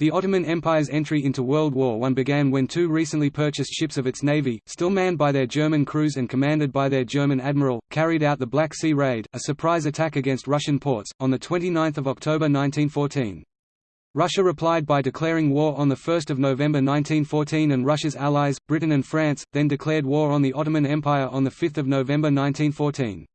The Ottoman Empire's entry into World War I began when two recently purchased ships of its navy, still manned by their German crews and commanded by their German admiral, carried out the Black Sea Raid, a surprise attack against Russian ports, on 29 October 1914. Russia replied by declaring war on 1 November 1914 and Russia's allies, Britain and France, then declared war on the Ottoman Empire on 5 November 1914.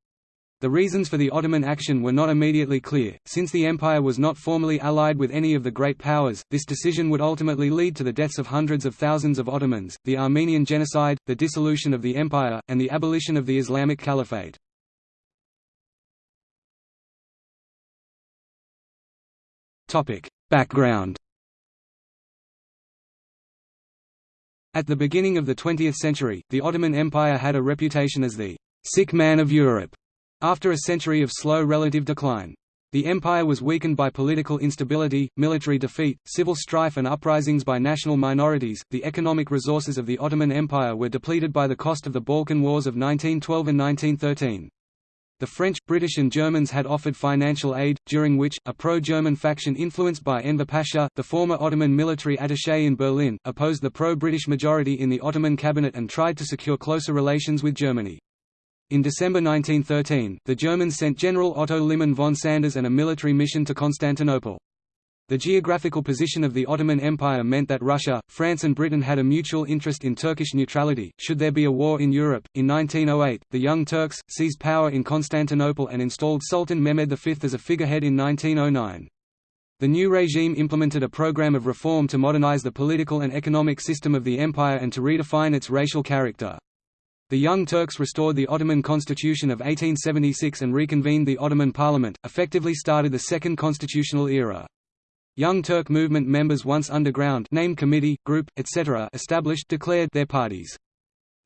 The reasons for the Ottoman action were not immediately clear, since the empire was not formally allied with any of the great powers. This decision would ultimately lead to the deaths of hundreds of thousands of Ottomans, the Armenian genocide, the dissolution of the empire, and the abolition of the Islamic Caliphate. Topic: Background At the beginning of the 20th century, the Ottoman Empire had a reputation as the sick man of Europe after a century of slow relative decline. The empire was weakened by political instability, military defeat, civil strife and uprisings by national minorities. The economic resources of the Ottoman Empire were depleted by the cost of the Balkan Wars of 1912 and 1913. The French, British and Germans had offered financial aid, during which, a pro-German faction influenced by Enver Pasha, the former Ottoman military attaché in Berlin, opposed the pro-British majority in the Ottoman cabinet and tried to secure closer relations with Germany. In December 1913, the Germans sent General Otto Liman von Sanders and a military mission to Constantinople. The geographical position of the Ottoman Empire meant that Russia, France, and Britain had a mutual interest in Turkish neutrality, should there be a war in Europe. In 1908, the Young Turks seized power in Constantinople and installed Sultan Mehmed V as a figurehead in 1909. The new regime implemented a program of reform to modernize the political and economic system of the empire and to redefine its racial character. The Young Turks restored the Ottoman constitution of 1876 and reconvened the Ottoman parliament, effectively started the Second Constitutional Era. Young Turk movement members once underground named committee, group, etc. established declared their parties.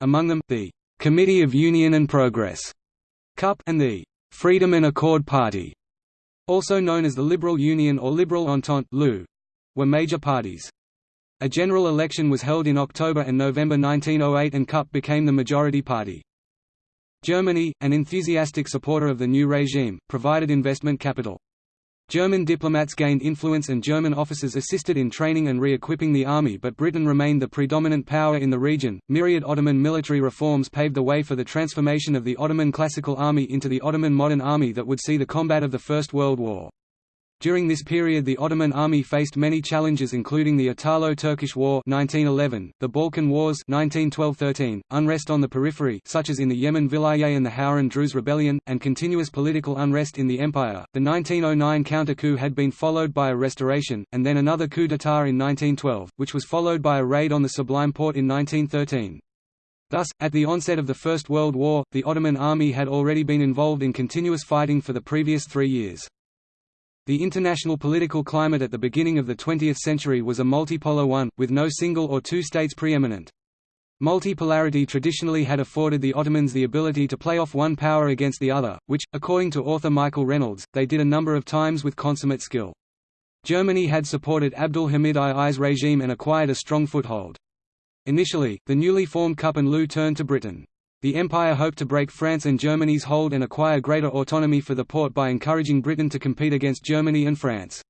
Among them, the Committee of Union and Progress CUP and the Freedom and Accord Party, also known as the Liberal Union or Liberal Entente were major parties. A general election was held in October and November 1908 and CUP became the majority party. Germany, an enthusiastic supporter of the new regime, provided investment capital. German diplomats gained influence and German officers assisted in training and re-equipping the army but Britain remained the predominant power in the region. Myriad Ottoman military reforms paved the way for the transformation of the Ottoman classical army into the Ottoman modern army that would see the combat of the First World War. During this period the Ottoman army faced many challenges including the Italo-Turkish War 1911, the Balkan Wars 1912–13, unrest on the periphery such as in the Yemen Vilayet and the Hauran Druze rebellion, and continuous political unrest in the empire. The 1909 counter-coup had been followed by a restoration, and then another coup d'état in 1912, which was followed by a raid on the Sublime Porte in 1913. Thus, at the onset of the First World War, the Ottoman army had already been involved in continuous fighting for the previous three years. The international political climate at the beginning of the 20th century was a multipolar one, with no single or two states preeminent. Multipolarity traditionally had afforded the Ottomans the ability to play off one power against the other, which, according to author Michael Reynolds, they did a number of times with consummate skill. Germany had supported Abdul Hamid II's regime and acquired a strong foothold. Initially, the newly formed CUP and LU turned to Britain. The empire hoped to break France and Germany's hold and acquire greater autonomy for the Porte by encouraging Britain to compete against Germany and France.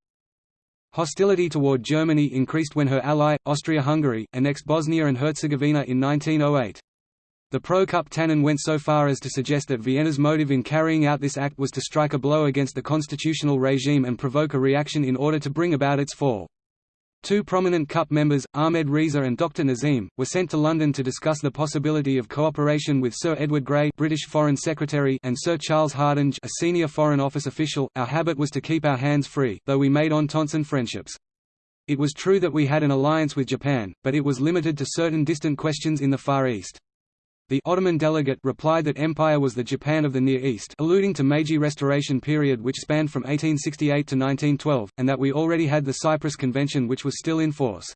Hostility toward Germany increased when her ally, Austria-Hungary, annexed Bosnia and Herzegovina in 1908. The pro-Cup Tanin went so far as to suggest that Vienna's motive in carrying out this act was to strike a blow against the constitutional regime and provoke a reaction in order to bring about its fall. Two prominent CUP members, Ahmed Reza and Dr Nazim, were sent to London to discuss the possibility of cooperation with Sir Edward Grey British Foreign Secretary and Sir Charles Hardinge a senior Foreign Office official. Our habit was to keep our hands free, though we made ententes and friendships. It was true that we had an alliance with Japan, but it was limited to certain distant questions in the Far East. The Ottoman delegate replied that empire was the Japan of the Near East alluding to Meiji Restoration period which spanned from 1868 to 1912, and that we already had the Cyprus Convention which was still in force.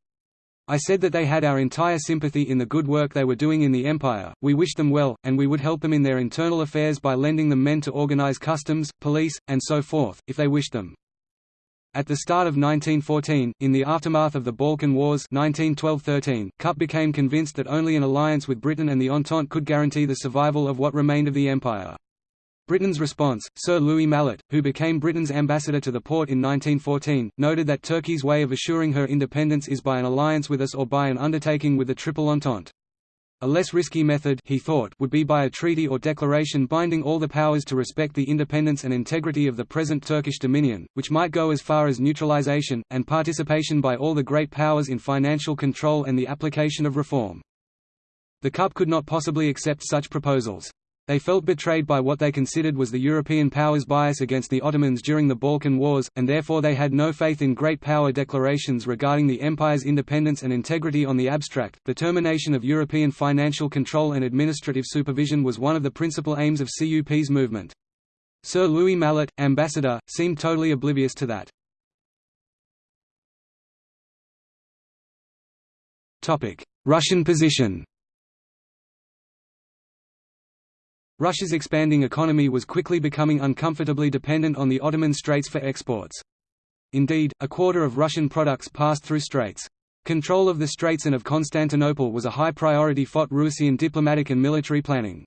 I said that they had our entire sympathy in the good work they were doing in the empire, we wished them well, and we would help them in their internal affairs by lending them men to organize customs, police, and so forth, if they wished them. At the start of 1914, in the aftermath of the Balkan Wars 1912–13, CUP became convinced that only an alliance with Britain and the Entente could guarantee the survival of what remained of the empire. Britain's response, Sir Louis Mallet, who became Britain's ambassador to the Porte in 1914, noted that Turkey's way of assuring her independence is by an alliance with us or by an undertaking with the Triple Entente. A less risky method he thought would be by a treaty or declaration binding all the powers to respect the independence and integrity of the present Turkish dominion, which might go as far as neutralization, and participation by all the great powers in financial control and the application of reform. The CUP could not possibly accept such proposals. They felt betrayed by what they considered was the European powers' bias against the Ottomans during the Balkan Wars, and therefore they had no faith in great power declarations regarding the empire's independence and integrity on the abstract. The termination of European financial control and administrative supervision was one of the principal aims of CUP's movement. Sir Louis Mallet, ambassador, seemed totally oblivious to that. Russian position Russia's expanding economy was quickly becoming uncomfortably dependent on the Ottoman Straits for exports. Indeed, a quarter of Russian products passed through straits. Control of the Straits and of Constantinople was a high priority for Russian diplomatic and military planning.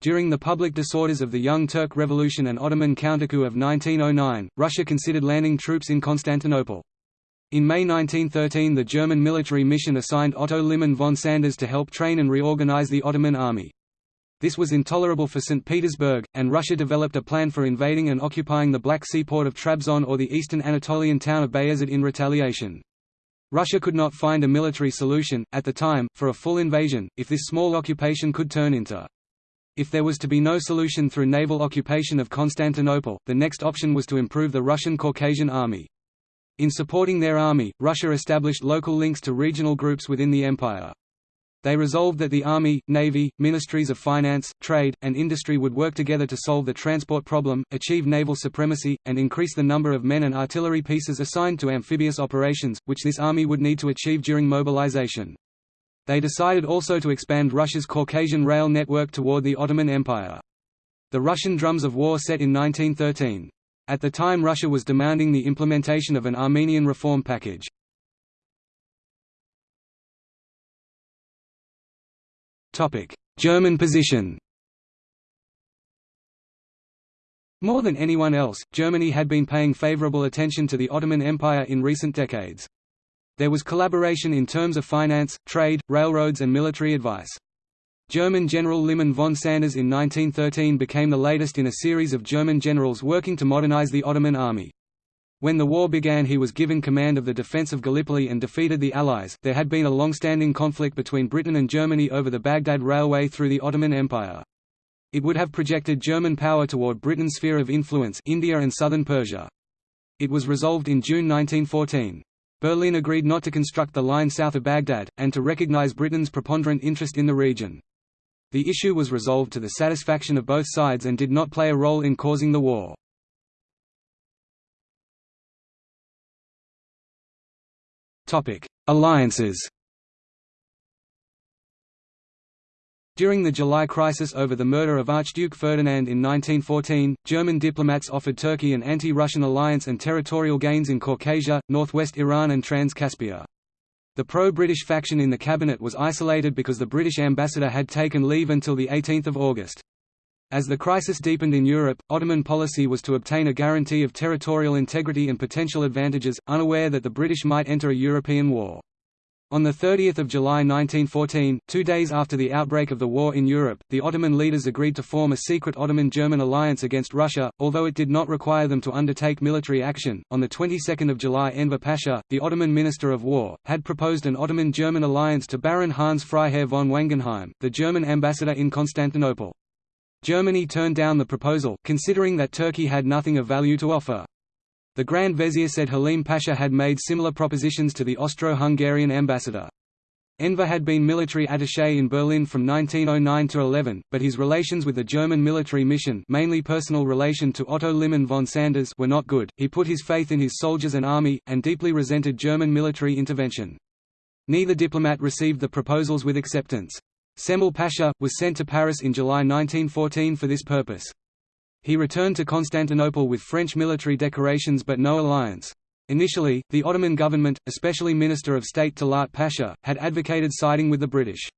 During the public disorders of the Young Turk Revolution and Ottoman countercoup of 1909, Russia considered landing troops in Constantinople. In May 1913 the German military mission assigned Otto Liman von Sanders to help train and reorganize the Ottoman army. This was intolerable for St. Petersburg, and Russia developed a plan for invading and occupying the Black Sea port of Trabzon or the eastern Anatolian town of Bayazid in retaliation. Russia could not find a military solution, at the time, for a full invasion, if this small occupation could turn into. If there was to be no solution through naval occupation of Constantinople, the next option was to improve the Russian Caucasian army. In supporting their army, Russia established local links to regional groups within the empire. They resolved that the Army, Navy, Ministries of Finance, Trade, and Industry would work together to solve the transport problem, achieve naval supremacy, and increase the number of men and artillery pieces assigned to amphibious operations, which this army would need to achieve during mobilization. They decided also to expand Russia's Caucasian rail network toward the Ottoman Empire. The Russian drums of war set in 1913. At the time Russia was demanding the implementation of an Armenian reform package. German position More than anyone else, Germany had been paying favorable attention to the Ottoman Empire in recent decades. There was collaboration in terms of finance, trade, railroads and military advice. German General Liman von Sanders in 1913 became the latest in a series of German generals working to modernize the Ottoman army. When the war began he was given command of the defense of Gallipoli and defeated the Allies. There had been a long-standing conflict between Britain and Germany over the Baghdad Railway through the Ottoman Empire. It would have projected German power toward Britain's sphere of influence India and southern Persia. It was resolved in June 1914. Berlin agreed not to construct the line south of Baghdad, and to recognize Britain's preponderant interest in the region. The issue was resolved to the satisfaction of both sides and did not play a role in causing the war. Alliances During the July crisis over the murder of Archduke Ferdinand in 1914, German diplomats offered Turkey an anti-Russian alliance and territorial gains in Caucasia, northwest Iran and Trans-Caspia. The pro-British faction in the cabinet was isolated because the British ambassador had taken leave until 18 August. As the crisis deepened in Europe, Ottoman policy was to obtain a guarantee of territorial integrity and potential advantages, unaware that the British might enter a European war. On 30 July 1914, two days after the outbreak of the war in Europe, the Ottoman leaders agreed to form a secret Ottoman-German alliance against Russia, although it did not require them to undertake military action. On the 22nd of July Enver Pasha, the Ottoman Minister of War, had proposed an Ottoman-German alliance to Baron Hans Freiherr von Wangenheim, the German ambassador in Constantinople. Germany turned down the proposal, considering that Turkey had nothing of value to offer. The Grand Vizier Said Halim Pasha had made similar propositions to the Austro-Hungarian ambassador. Enver had been military attaché in Berlin from 1909 to 11, but his relations with the German military mission mainly personal relation to Otto Liman von Sanders were not good, he put his faith in his soldiers and army, and deeply resented German military intervention. Neither diplomat received the proposals with acceptance. Cemal Pasha, was sent to Paris in July 1914 for this purpose. He returned to Constantinople with French military decorations but no alliance. Initially, the Ottoman government, especially Minister of State Talat Pasha, had advocated siding with the British.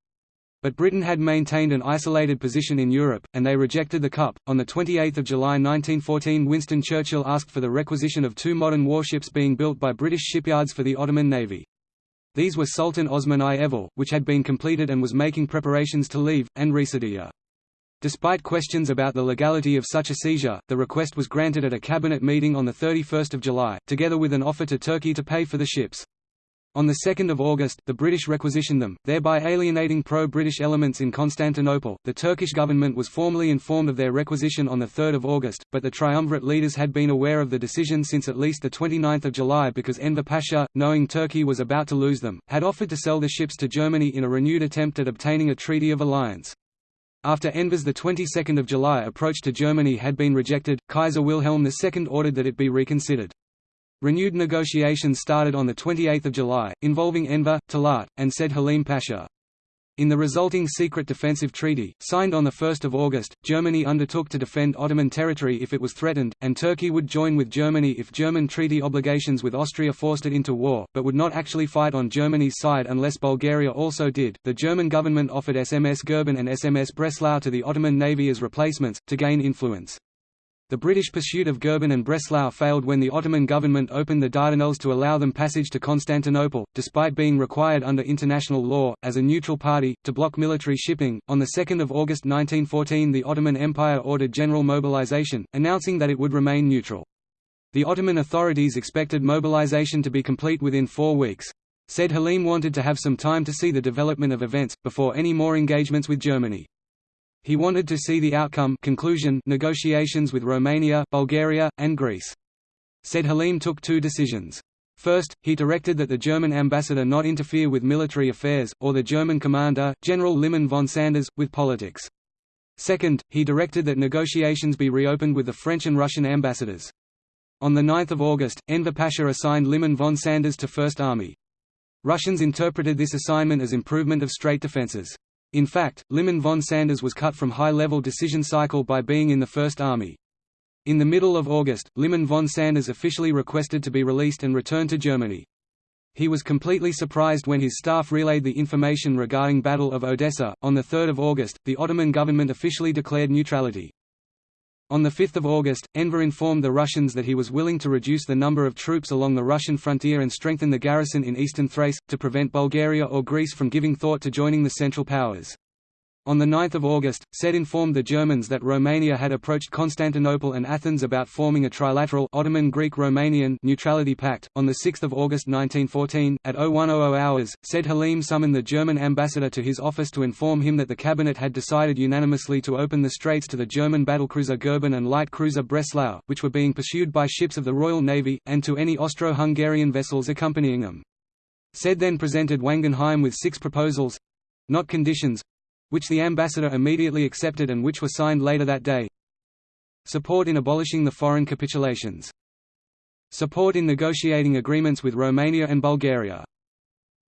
But Britain had maintained an isolated position in Europe, and they rejected the cup. On 28 July 1914 Winston Churchill asked for the requisition of two modern warships being built by British shipyards for the Ottoman Navy. These were Sultan Osman I Evvel, which had been completed and was making preparations to leave, and. Despite questions about the legality of such a seizure, the request was granted at a cabinet meeting on 31 July, together with an offer to Turkey to pay for the ships. On 2 August, the British requisitioned them, thereby alienating pro-British elements in Constantinople. The Turkish government was formally informed of their requisition on 3 August, but the triumvirate leaders had been aware of the decision since at least 29 July because Enver Pasha, knowing Turkey was about to lose them, had offered to sell the ships to Germany in a renewed attempt at obtaining a treaty of alliance. After Enver's 22 July approach to Germany had been rejected, Kaiser Wilhelm II ordered that it be reconsidered. Renewed negotiations started on 28 July, involving Enver, Talat, and Said Halim Pasha. In the resulting secret defensive treaty, signed on 1 August, Germany undertook to defend Ottoman territory if it was threatened, and Turkey would join with Germany if German treaty obligations with Austria forced it into war, but would not actually fight on Germany's side unless Bulgaria also did. The German government offered SMS Goeben and SMS Breslau to the Ottoman navy as replacements, to gain influence. The British pursuit of Goeben and Breslau failed when the Ottoman government opened the Dardanelles to allow them passage to Constantinople, despite being required under international law, as a neutral party, to block military shipping. On 2 August 1914 the Ottoman Empire ordered general mobilization, announcing that it would remain neutral. The Ottoman authorities expected mobilization to be complete within four weeks. Said Halim wanted to have some time to see the development of events, before any more engagements with Germany. He wanted to see the outcome conclusion negotiations with Romania, Bulgaria, and Greece. Said Halim took two decisions. First, he directed that the German ambassador not interfere with military affairs, or the German commander, General Liman von Sanders, with politics. Second, he directed that negotiations be reopened with the French and Russian ambassadors. On 9 August, Enver Pasha assigned Liman von Sanders to First Army. Russians interpreted this assignment as improvement of strait defences. In fact, Liman von Sanders was cut from high-level decision cycle by being in the First Army. In the middle of August, Liman von Sanders officially requested to be released and return to Germany. He was completely surprised when his staff relayed the information regarding Battle of Odessa. On 3 August, the Ottoman government officially declared neutrality. On 5 August, Enver informed the Russians that he was willing to reduce the number of troops along the Russian frontier and strengthen the garrison in eastern Thrace, to prevent Bulgaria or Greece from giving thought to joining the Central Powers. On 9 August, Said informed the Germans that Romania had approached Constantinople and Athens about forming a trilateral Ottoman-Greek-Romanian neutrality pact. On 6 August 1914, at 0100 hours, Said Halim summoned the German ambassador to his office to inform him that the cabinet had decided unanimously to open the straits to the German battlecruiser Goeben and light cruiser Breslau, which were being pursued by ships of the Royal Navy, and to any Austro-Hungarian vessels accompanying them. Said then presented Wangenheim with six proposals—not conditions, which the ambassador immediately accepted and which were signed later that day. Support in abolishing the foreign capitulations. Support in negotiating agreements with Romania and Bulgaria.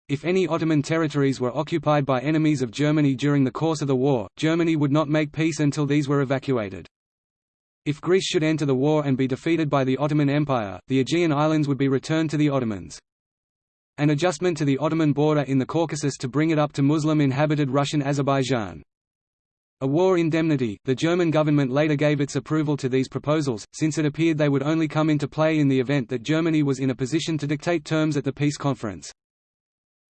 If any Ottoman territories were occupied by enemies of Germany during the course of the war, Germany would not make peace until these were evacuated. If Greece should enter the war and be defeated by the Ottoman Empire, the Aegean Islands would be returned to the Ottomans. An adjustment to the Ottoman border in the Caucasus to bring it up to Muslim-inhabited Russian Azerbaijan. A war indemnity, the German government later gave its approval to these proposals, since it appeared they would only come into play in the event that Germany was in a position to dictate terms at the peace conference.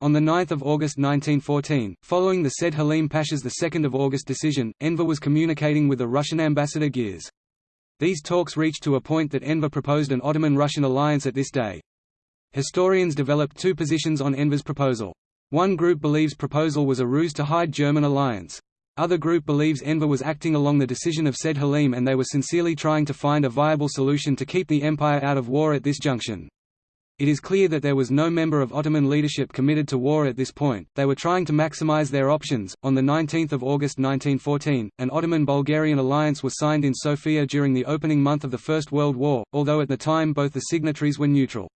On 9 August 1914, following the Said Halim Pasha's 2 August decision, Enver was communicating with the Russian ambassador Girs. These talks reached to a point that Enver proposed an Ottoman-Russian alliance at this day. Historians developed two positions on Enver's proposal. One group believes proposal was a ruse to hide German alliance. Other group believes Enver was acting along the decision of Said Halim and they were sincerely trying to find a viable solution to keep the empire out of war at this junction. It is clear that there was no member of Ottoman leadership committed to war at this point, they were trying to maximize their options. On 19 August 1914, an Ottoman-Bulgarian alliance was signed in Sofia during the opening month of the First World War, although at the time both the signatories were neutral.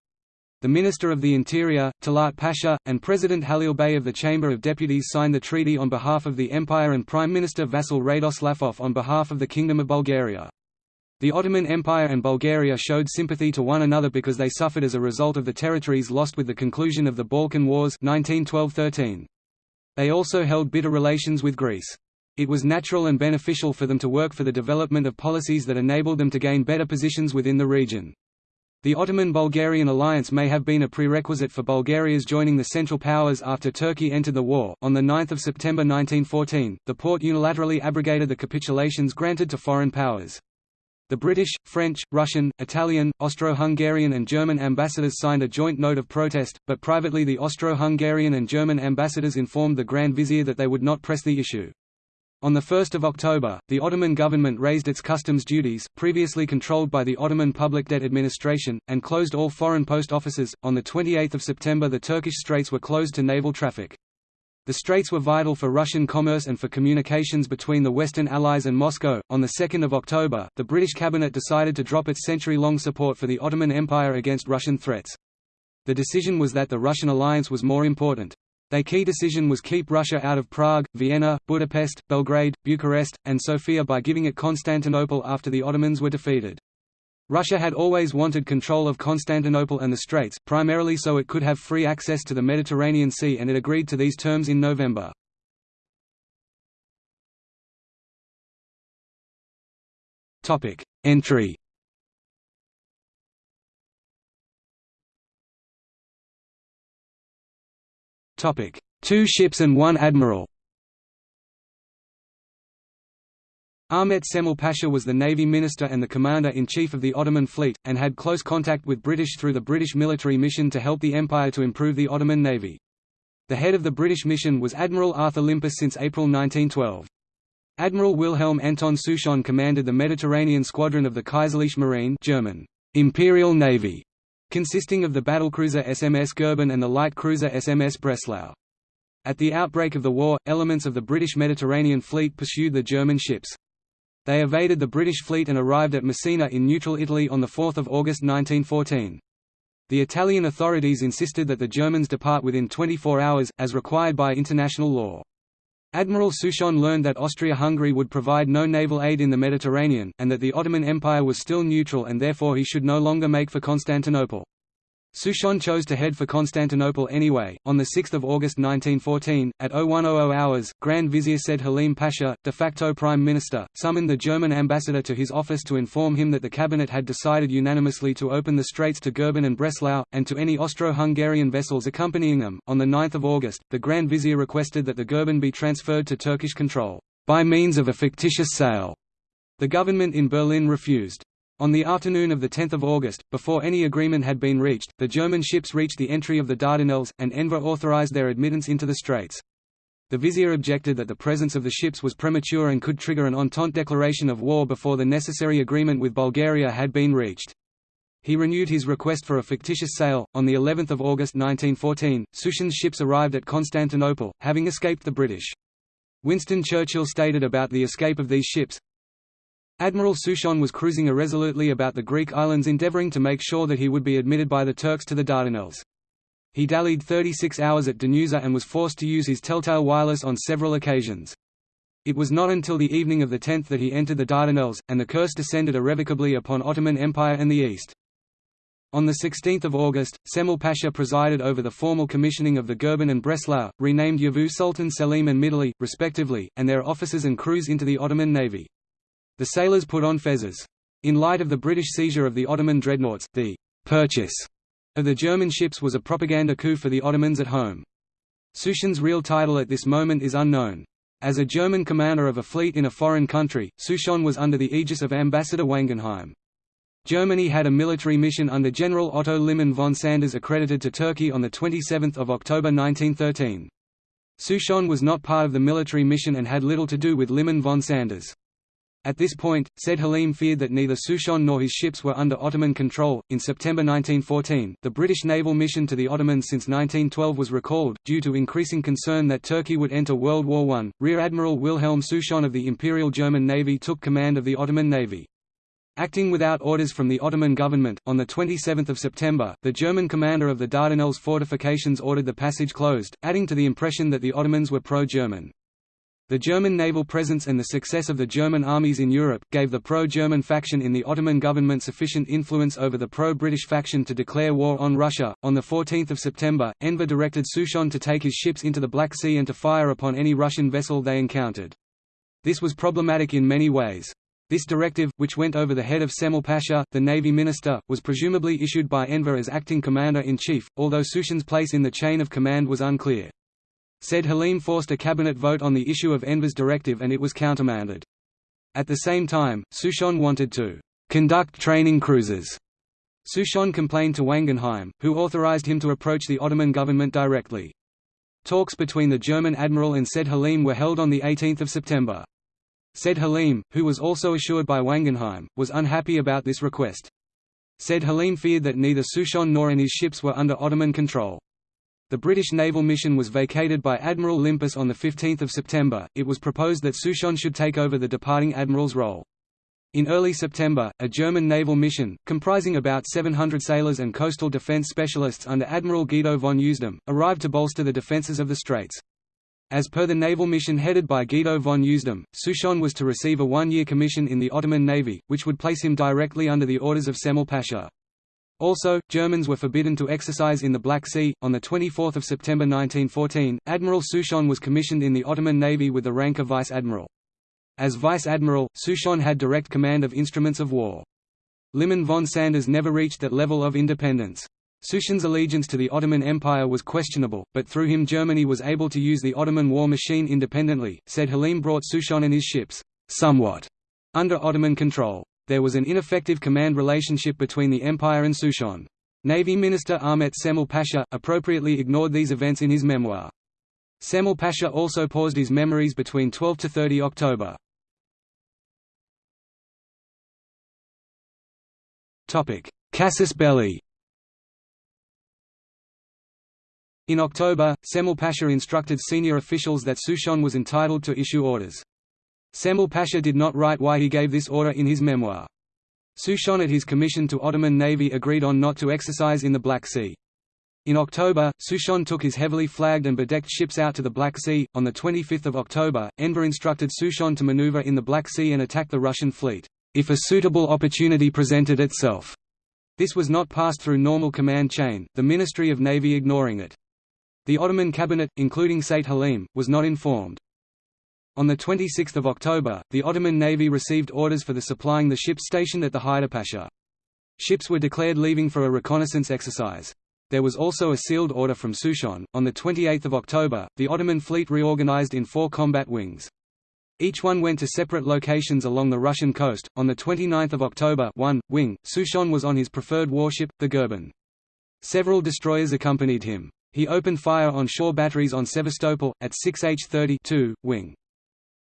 The Minister of the Interior, Talat Pasha, and President Halil Bey of the Chamber of Deputies signed the treaty on behalf of the Empire and Prime Minister Vasil Radoslavov on behalf of the Kingdom of Bulgaria. The Ottoman Empire and Bulgaria showed sympathy to one another because they suffered as a result of the territories lost with the conclusion of the Balkan Wars 1912–13. They also held bitter relations with Greece. It was natural and beneficial for them to work for the development of policies that enabled them to gain better positions within the region. The Ottoman-Bulgarian alliance may have been a prerequisite for Bulgaria's joining the Central Powers after Turkey entered the war. On 9 September 1914, the Porte unilaterally abrogated the capitulations granted to foreign powers. The British, French, Russian, Italian, Austro-Hungarian and German ambassadors signed a joint note of protest, but privately the Austro-Hungarian and German ambassadors informed the Grand Vizier that they would not press the issue. On 1 October, the Ottoman government raised its customs duties, previously controlled by the Ottoman Public Debt Administration, and closed all foreign post offices. On 28 September, the Turkish straits were closed to naval traffic. The straits were vital for Russian commerce and for communications between the Western Allies and Moscow. On 2 October, the British cabinet decided to drop its century long support for the Ottoman Empire against Russian threats. The decision was that the Russian alliance was more important. Their key decision was keep Russia out of Prague, Vienna, Budapest, Belgrade, Bucharest, and Sofia by giving it Constantinople after the Ottomans were defeated. Russia had always wanted control of Constantinople and the Straits, primarily so it could have free access to the Mediterranean Sea and it agreed to these terms in November. Entry Two ships and one admiral Ahmet Cemal Pasha was the Navy Minister and the Commander-in-Chief of the Ottoman fleet, and had close contact with British through the British military mission to help the Empire to improve the Ottoman Navy. The head of the British mission was Admiral Arthur Limpus since April 1912. Admiral Wilhelm Anton Souchon commanded the Mediterranean squadron of the Kaiserliche Marine German, Imperial Navy, consisting of the battlecruiser SMS Goeben and the light cruiser SMS Breslau. At the outbreak of the war, elements of the British Mediterranean Fleet pursued the German ships. They evaded the British fleet and arrived at Messina in neutral Italy on 4 August 1914. The Italian authorities insisted that the Germans depart within 24 hours, as required by international law. Admiral Souchon learned that Austria-Hungary would provide no naval aid in the Mediterranean, and that the Ottoman Empire was still neutral and therefore he should no longer make for Constantinople. Souchon chose to head for Constantinople anyway. On 6 August 1914, at 0100 hours, Grand Vizier Said Halim Pasha, de facto Prime Minister, summoned the German ambassador to his office to inform him that the cabinet had decided unanimously to open the straits to Goeben and Breslau, and to any Austro-Hungarian vessels accompanying them. On 9 August, the Grand Vizier requested that the Goeben be transferred to Turkish control, by means of a fictitious sale. The government in Berlin refused. On the afternoon of 10 August, before any agreement had been reached, the German ships reached the entry of the Dardanelles, and Enver authorized their admittance into the straits. The vizier objected that the presence of the ships was premature and could trigger an Entente declaration of war before the necessary agreement with Bulgaria had been reached. He renewed his request for a fictitious sale. On the 11th of August 1914, Souchon's ships arrived at Constantinople, having escaped the British. Winston Churchill stated about the escape of these ships, Admiral Souchon was cruising irresolutely about the Greek islands endeavouring to make sure that he would be admitted by the Turks to the Dardanelles. He dallied 36 hours at Danusa and was forced to use his telltale wireless on several occasions. It was not until the evening of the 10th that he entered the Dardanelles, and the curse descended irrevocably upon Ottoman Empire and the East. On 16 August, Cemal Pasha presided over the formal commissioning of the Goeben and Breslau, renamed Yavuz Sultan Selim and Midili, respectively, and their officers and crews into the Ottoman navy. The sailors put on fezzes. In light of the British seizure of the Ottoman dreadnoughts, the «purchase» of the German ships was a propaganda coup for the Ottomans at home. Souchon's real title at this moment is unknown. As a German commander of a fleet in a foreign country, Souchon was under the aegis of Ambassador Wangenheim. Germany had a military mission under General Otto Liman von Sanders accredited to Turkey on 27 October 1913. Souchon was not part of the military mission and had little to do with Liman von Sanders. At this point, Said Halim feared that neither Souchon nor his ships were under Ottoman control. In September 1914, the British naval mission to the Ottomans since 1912 was recalled, due to increasing concern that Turkey would enter World War I. Rear Admiral Wilhelm Souchon of the Imperial German Navy took command of the Ottoman Navy. Acting without orders from the Ottoman government, on 27 September, the German commander of the Dardanelles fortifications ordered the passage closed, adding to the impression that the Ottomans were pro-German. The German naval presence and the success of the German armies in Europe, gave the pro-German faction in the Ottoman government sufficient influence over the pro-British faction to declare war on Russia. On 14 September, Enver directed Souchon to take his ships into the Black Sea and to fire upon any Russian vessel they encountered. This was problematic in many ways. This directive, which went over the head of Cemal Pasha, the navy minister, was presumably issued by Enver as acting commander-in-chief, although Souchon's place in the chain of command was unclear. Said Halim forced a cabinet vote on the issue of Enver's directive and it was countermanded. At the same time, Souchon wanted to conduct training cruises. Souchon complained to Wangenheim, who authorized him to approach the Ottoman government directly. Talks between the German admiral and Said Halim were held on 18 September. Said Halim, who was also assured by Wangenheim, was unhappy about this request. Said Halim feared that neither Souchon nor his ships were under Ottoman control. The British naval mission was vacated by Admiral Limpus on 15 September. It was proposed that Souchon should take over the departing admiral's role. In early September, a German naval mission, comprising about 700 sailors and coastal defense specialists under Admiral Guido von Usedom, arrived to bolster the defenses of the Straits. As per the naval mission headed by Guido von Usedom, Souchon was to receive a one-year commission in the Ottoman Navy, which would place him directly under the orders of Cemal Pasha. Also, Germans were forbidden to exercise in the Black Sea. On 24 September 1914, Admiral Souchon was commissioned in the Ottoman Navy with the rank of vice admiral. As vice admiral, Souchon had direct command of instruments of war. Liman von Sanders never reached that level of independence. Souchon's allegiance to the Ottoman Empire was questionable, but through him Germany was able to use the Ottoman war machine independently. Said Halim brought Souchon and his ships, somewhat, under Ottoman control there was an ineffective command relationship between the empire and Souchon. Navy Minister Ahmet Cemal Pasha, appropriately ignored these events in his memoir. Cemal Pasha also paused his memories between 12 to 30 October. Casus belli In October, Cemal Pasha instructed senior officials that Souchon was entitled to issue orders. Cemal Pasha did not write why he gave this order in his memoir. Souchon at his commission to Ottoman Navy agreed on not to exercise in the Black Sea. In October, Souchon took his heavily flagged and bedecked ships out to the Black Sea. On 25 October, Enver instructed Souchon to maneuver in the Black Sea and attack the Russian fleet, if a suitable opportunity presented itself. This was not passed through normal command chain, the Ministry of Navy ignoring it. The Ottoman cabinet, including Said Halim, was not informed. On 26 October, the Ottoman Navy received orders for the supplying the ships stationed at the Haidar Pasha. Ships were declared leaving for a reconnaissance exercise. There was also a sealed order from Souchon. On 28 October, the Ottoman fleet reorganized in four combat wings. Each one went to separate locations along the Russian coast. On 29 October 1, wing, Souchon was on his preferred warship, the Goeben. Several destroyers accompanied him. He opened fire on shore batteries on Sevastopol, at 6H-30 wing.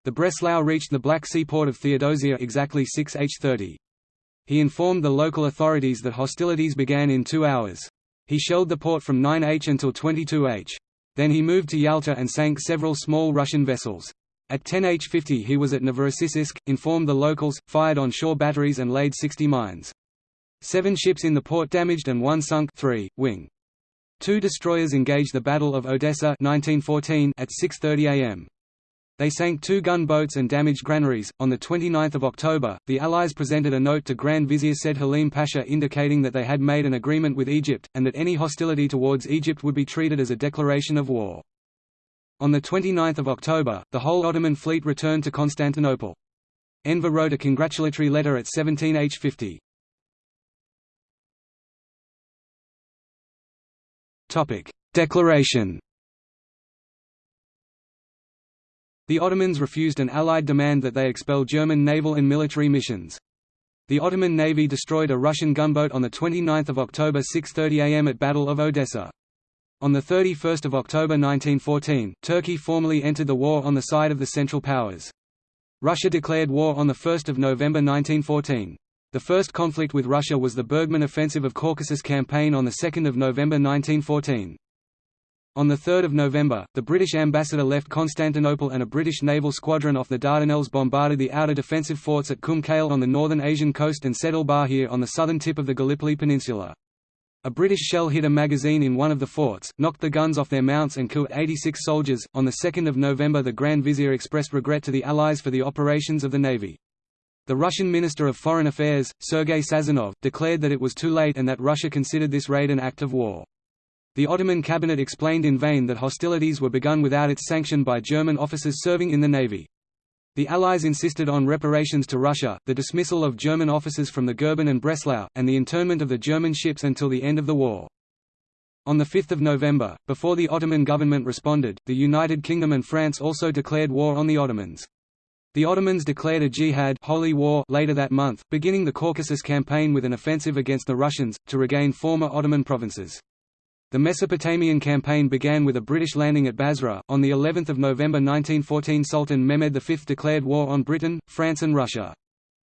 The Breslau reached the Black Sea port of Theodosia exactly 6h30. He informed the local authorities that hostilities began in two hours. He shelled the port from 9h until 22h. Then he moved to Yalta and sank several small Russian vessels. At 10h50 he was at Novorossiysk, informed the locals, fired on shore batteries and laid 60 mines. Seven ships in the port damaged and one sunk 3, wing. Two destroyers engaged the Battle of Odessa 1914 at 6.30 am. They sank two gunboats and damaged granaries. On 29 October, the Allies presented a note to Grand Vizier Said Halim Pasha indicating that they had made an agreement with Egypt, and that any hostility towards Egypt would be treated as a declaration of war. On 29 October, the whole Ottoman fleet returned to Constantinople. Enver wrote a congratulatory letter at 17H50. Declaration The Ottomans refused an Allied demand that they expel German naval and military missions. The Ottoman Navy destroyed a Russian gunboat on 29 October 6.30 am at Battle of Odessa. On 31 October 1914, Turkey formally entered the war on the side of the Central Powers. Russia declared war on 1 November 1914. The first conflict with Russia was the Bergmann Offensive of Caucasus campaign on 2 November 1914. On 3 November, the British ambassador left Constantinople and a British naval squadron off the Dardanelles bombarded the outer defensive forts at Kum Kale on the northern Asian coast and Sedel Bahir on the southern tip of the Gallipoli Peninsula. A British shell hit a magazine in one of the forts, knocked the guns off their mounts and killed 86 soldiers. On the 2nd of November, the Grand Vizier expressed regret to the Allies for the operations of the navy. The Russian Minister of Foreign Affairs, Sergei Sazonov, declared that it was too late and that Russia considered this raid an act of war. The Ottoman cabinet explained in vain that hostilities were begun without its sanction by German officers serving in the navy. The Allies insisted on reparations to Russia, the dismissal of German officers from the Goeben and Breslau, and the internment of the German ships until the end of the war. On 5 November, before the Ottoman government responded, the United Kingdom and France also declared war on the Ottomans. The Ottomans declared a jihad holy war later that month, beginning the Caucasus campaign with an offensive against the Russians, to regain former Ottoman provinces. The Mesopotamian campaign began with a British landing at Basra. On the 11th of November 1914, Sultan Mehmed V declared war on Britain, France, and Russia.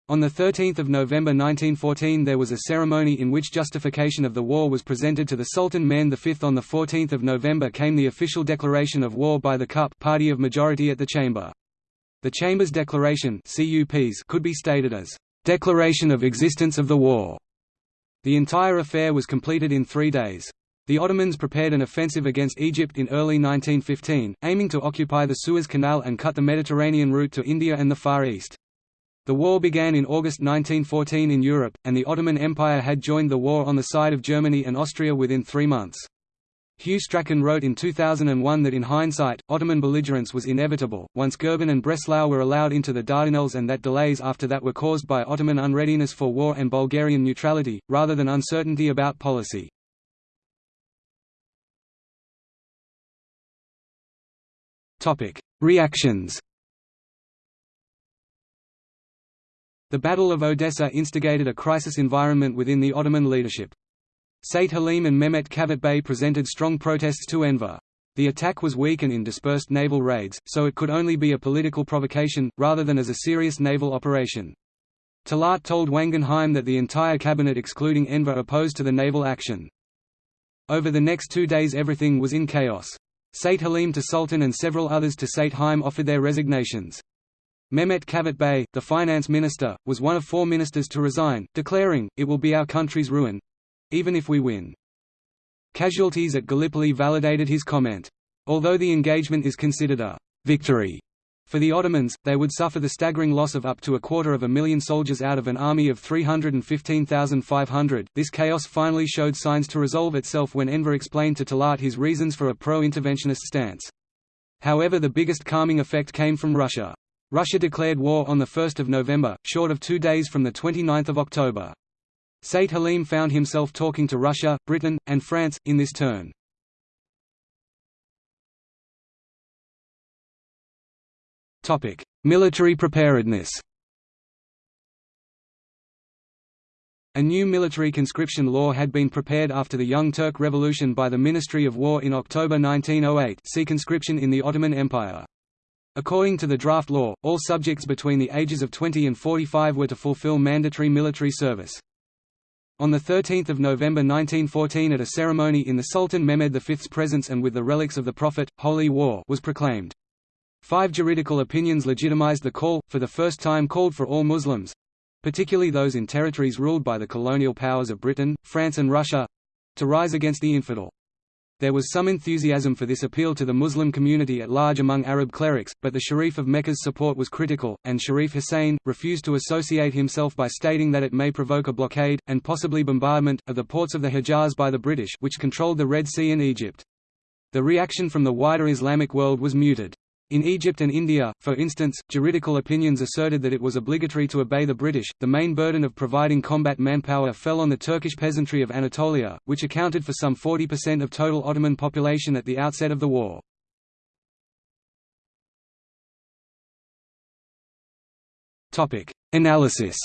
On 13 November 1914 there was a ceremony in which justification of the war was presented to the Sultan Mehmed V. On 14 November came the official declaration of war by the CUP party of majority at the chamber. The Chamber's declaration (CUPs) could be stated as, "...declaration of existence of the war." The entire affair was completed in three days. The Ottomans prepared an offensive against Egypt in early 1915, aiming to occupy the Suez Canal and cut the Mediterranean route to India and the Far East. The war began in August 1914 in Europe, and the Ottoman Empire had joined the war on the side of Germany and Austria within three months. Hugh Strachan wrote in 2001 that in hindsight, Ottoman belligerence was inevitable, once Goeben and Breslau were allowed into the Dardanelles and that delays after that were caused by Ottoman unreadiness for war and Bulgarian neutrality, rather than uncertainty about policy. Reactions The Battle of Odessa instigated a crisis environment within the Ottoman leadership. Said Halim and Mehmet Kavak Bey presented strong protests to Enver. The attack was weak and in dispersed naval raids, so it could only be a political provocation, rather than as a serious naval operation. Talat told Wangenheim that the entire cabinet excluding Enver opposed to the naval action. Over the next two days everything was in chaos. Said Halim to Sultan and several others to Said Halim offered their resignations. Mehmet Kavak Bey, the finance minister, was one of four ministers to resign, declaring, it will be our country's ruin—even if we win. Casualties at Gallipoli validated his comment. Although the engagement is considered a victory for the Ottomans, they would suffer the staggering loss of up to a quarter of a million soldiers out of an army of 315,500. This chaos finally showed signs to resolve itself when Enver explained to Talat his reasons for a pro-interventionist stance. However the biggest calming effect came from Russia. Russia declared war on 1 November, short of two days from 29 October. Said Halim found himself talking to Russia, Britain, and France, in this turn. Military preparedness. A new military conscription law had been prepared after the Young Turk Revolution by the Ministry of War in October 1908 see conscription in the Ottoman Empire. According to the draft law, all subjects between the ages of 20 and 45 were to fulfill mandatory military service. On 13 November 1914 at a ceremony in the Sultan Mehmed V's presence and with the relics of the Prophet, Holy War was proclaimed. Five juridical opinions legitimized the call, for the first time called for all Muslims—particularly those in territories ruled by the colonial powers of Britain, France and Russia—to rise against the infidel. There was some enthusiasm for this appeal to the Muslim community at large among Arab clerics, but the Sharif of Mecca's support was critical, and Sharif Hussein, refused to associate himself by stating that it may provoke a blockade, and possibly bombardment, of the ports of the Hejaz by the British which controlled the Red Sea and Egypt. The reaction from the wider Islamic world was muted. In Egypt and India, for instance, juridical opinions asserted that it was obligatory to obey the British. The main burden of providing combat manpower fell on the Turkish peasantry of Anatolia, which accounted for some 40% of total Ottoman population at the outset of the war. Topic: Analysis.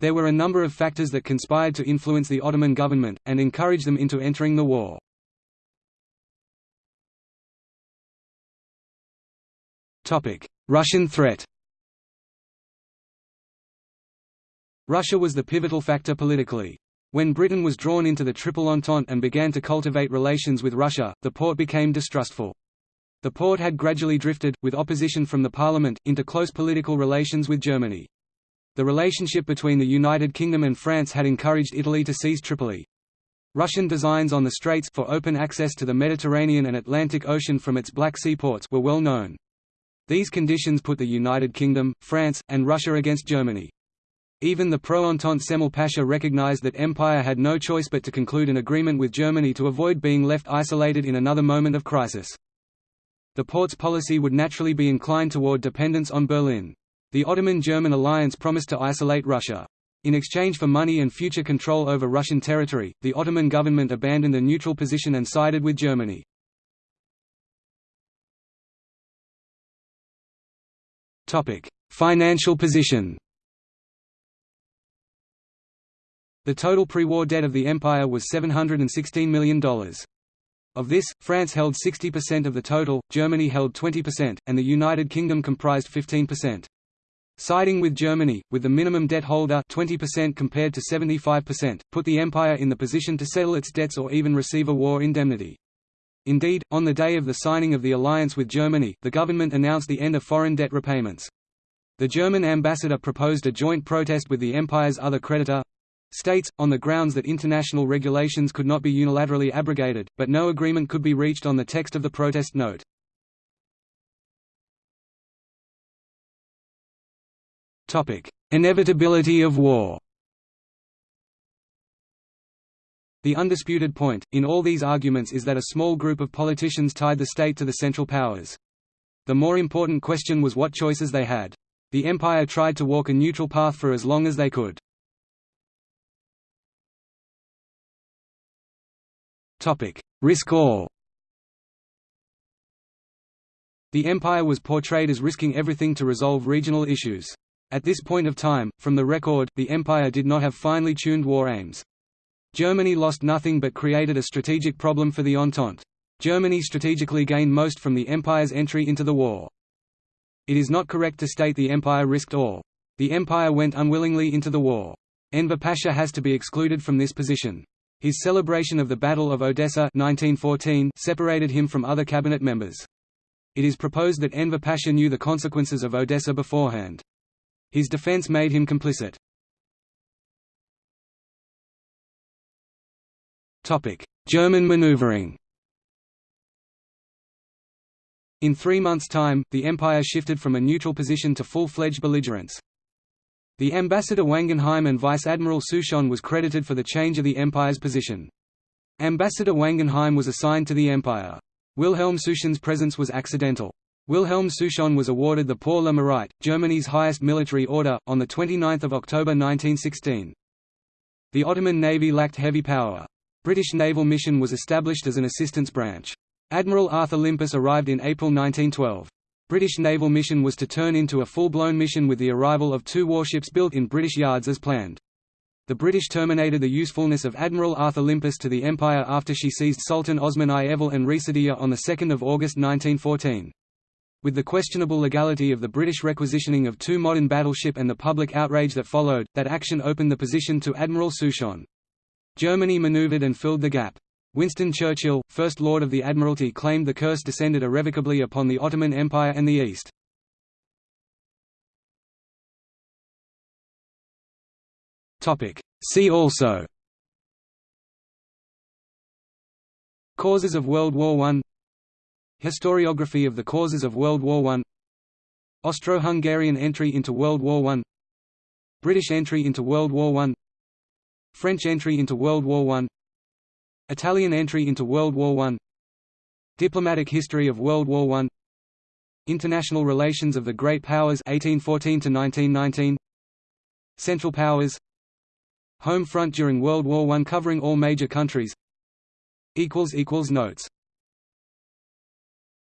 There were a number of factors that conspired to influence the Ottoman government, and encourage them into entering the war. Russian threat Russia was the pivotal factor politically. When Britain was drawn into the Triple Entente and began to cultivate relations with Russia, the Porte became distrustful. The Porte had gradually drifted, with opposition from the parliament, into close political relations with Germany. The relationship between the United Kingdom and France had encouraged Italy to seize Tripoli. Russian designs on the straits for open access to the Mediterranean and Atlantic Ocean from its Black Sea ports were well known. These conditions put the United Kingdom, France, and Russia against Germany. Even the pro-Entente Cemal Pasha recognized that Empire had no choice but to conclude an agreement with Germany to avoid being left isolated in another moment of crisis. The Porte's policy would naturally be inclined toward dependence on Berlin. The Ottoman-German alliance promised to isolate Russia. In exchange for money and future control over Russian territory, the Ottoman government abandoned a neutral position and sided with Germany. Financial position The total pre-war debt of the empire was $716 million. Of this, France held 60% of the total, Germany held 20%, and the United Kingdom comprised 15%. Siding with Germany, with the minimum debt holder 20% compared to 75%, put the empire in the position to settle its debts or even receive a war indemnity. Indeed, on the day of the signing of the alliance with Germany, the government announced the end of foreign debt repayments. The German ambassador proposed a joint protest with the empire's other creditor states, on the grounds that international regulations could not be unilaterally abrogated, but no agreement could be reached on the text of the protest note. Inevitability of war The undisputed point, in all these arguments is that a small group of politicians tied the state to the Central Powers. The more important question was what choices they had. The empire tried to walk a neutral path for as long as they could. Risk all The empire was portrayed as risking everything to resolve regional issues. At this point of time, from the record, the empire did not have finely tuned war aims. Germany lost nothing but created a strategic problem for the Entente. Germany strategically gained most from the empire's entry into the war. It is not correct to state the empire risked all. The empire went unwillingly into the war. Enver Pasha has to be excluded from this position. His celebration of the Battle of Odessa 1914 separated him from other cabinet members. It is proposed that Enver Pasha knew the consequences of Odessa beforehand. His defense made him complicit. German maneuvering In three months' time, the Empire shifted from a neutral position to full-fledged belligerence. The ambassador Wangenheim and Vice Admiral Souchon was credited for the change of the Empire's position. Ambassador Wangenheim was assigned to the Empire. Wilhelm Souchon's presence was accidental. Wilhelm Souchon was awarded the Pour le Mérite, Germany's highest military order, on 29 October 1916. The Ottoman Navy lacked heavy power. British naval mission was established as an assistance branch. Admiral Arthur Limpus arrived in April 1912. British naval mission was to turn into a full-blown mission with the arrival of two warships built in British yards as planned. The British terminated the usefulness of Admiral Arthur Limpus to the Empire after she seized Sultan Osman I and Reşadiye on 2 August 1914. With the questionable legality of the British requisitioning of two modern battleship and the public outrage that followed, that action opened the position to Admiral Souchon. Germany manoeuvred and filled the gap. Winston Churchill, First Lord of the Admiralty claimed the curse descended irrevocably upon the Ottoman Empire and the East. See also. Causes of World War I Historiography of the causes of World War I Austro-Hungarian entry into World War I British entry into World War I French entry into World War I Italian entry into World War I Diplomatic history of World War I International relations of the Great Powers 1814 to 1919 Central Powers. Home front during World War I covering all major countries. Notes